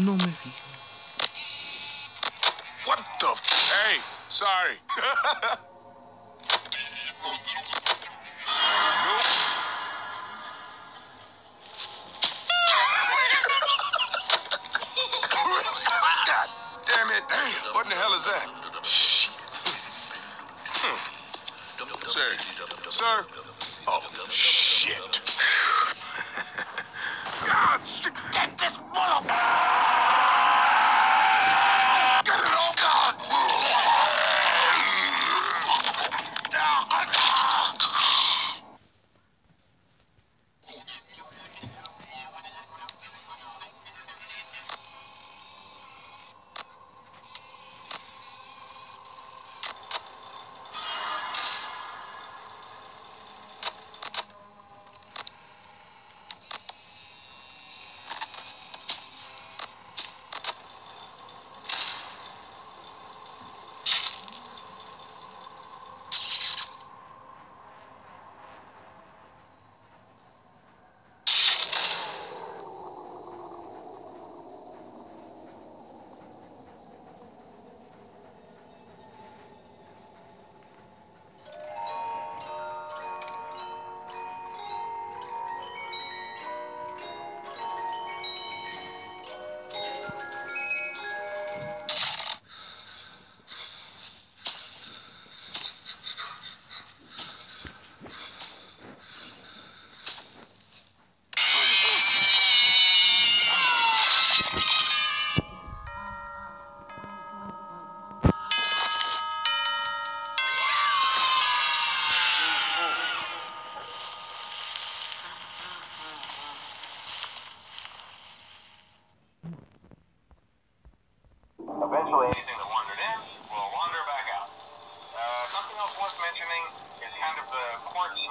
What the? Hey, sorry. God damn it. What in the hell is that? Shh. Hmm. Sir. Sir. Oh, shit. should get this motherfucker!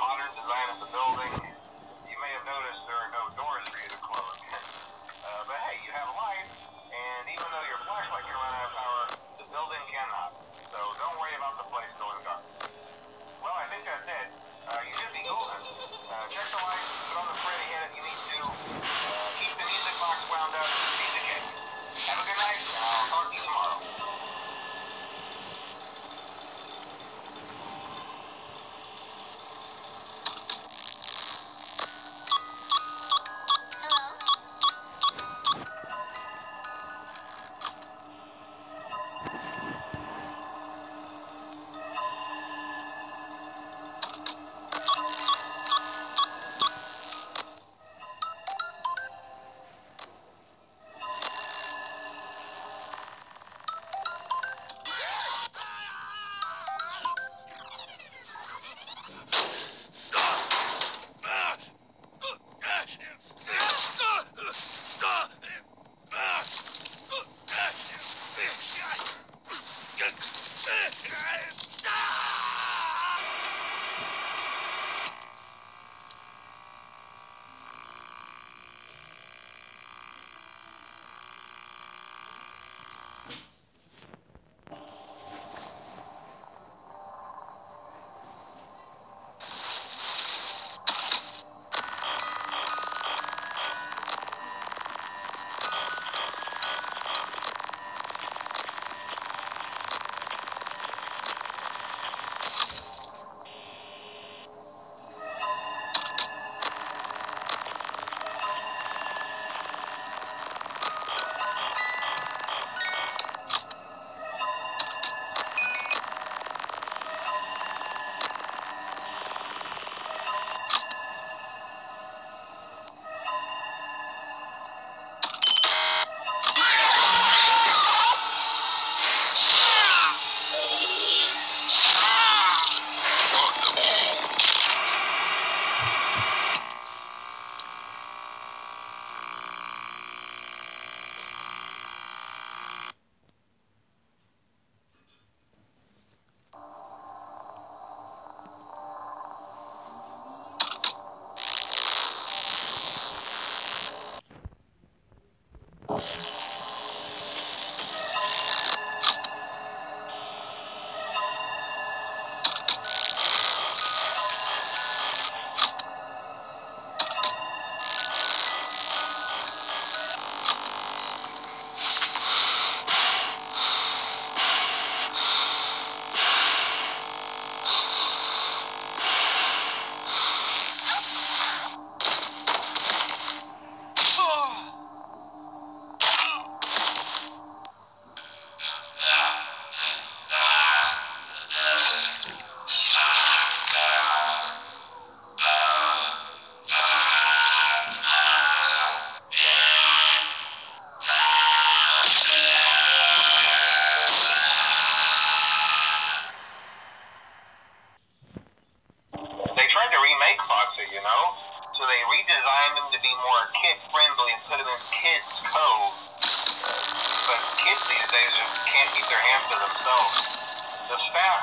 modern design of the building.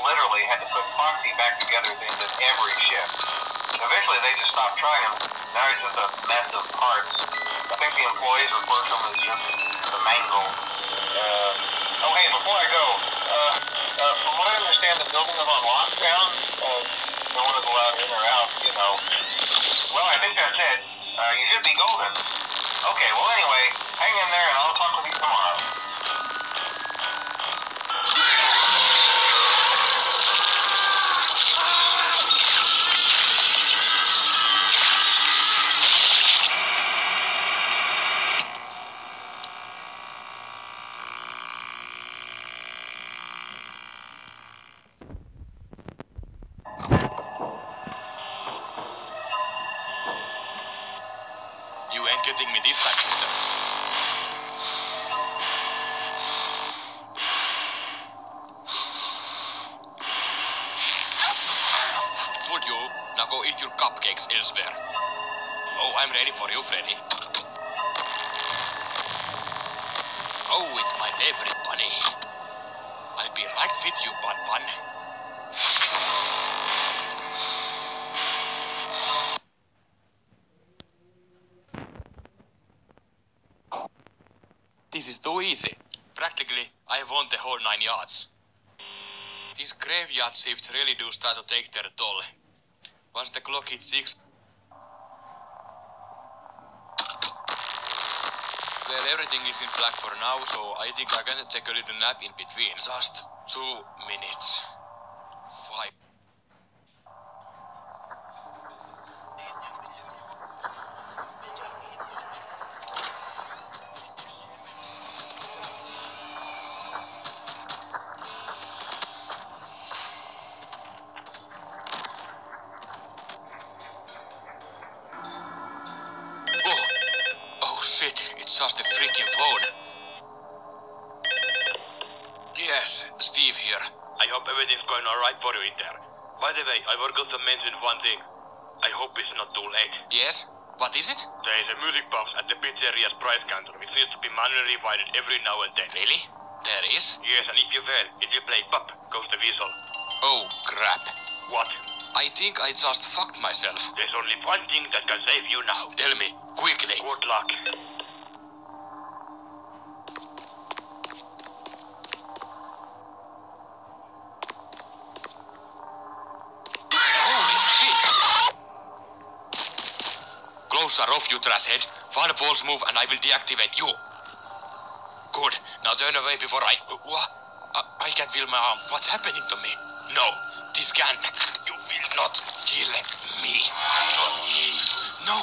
Literally had to put Foxy back together at the end of every shift. Eventually they just stopped trying him. Now he's just a mess of parts. I think the employees refer to him as just the mangle. Uh, oh hey, before I go, uh, uh, from what I understand, the building is on lockdown. Uh, no one is allowed in or out, you know. Well, I think that's it. Uh, you should be golden. Okay, well anyway, hang in there and I'll now go eat your cupcakes elsewhere? Oh, I'm ready for you, Freddy. Oh, it's my favorite bunny. I'll be right with you, Bun Bun. This is too easy. Practically, I won the whole nine yards. These graveyard shifts really do start to take their toll. Once the clock hits six. Well, everything is in black for now, so I think I'm gonna take a little nap in between. Just two minutes. It's just a freaking phone. Yes, Steve here. I hope everything's going alright for you in there. By the way, I forgot to mention one thing. I hope it's not too late. Yes? What is it? There is a music box at the pizzeria's price counter which needs to be manually wired every now and then. Really? There is? Yes, and if you fail, it will play pop, goes the whistle. Oh, crap. What? I think I just fucked myself. There's only one thing that can save you now. Tell me, quickly. Good luck. are off, you a false move and I will deactivate you. Good. Now turn away before I... What? I, I can feel my arm. What's happening to me? No, this can't. You will not kill me. No.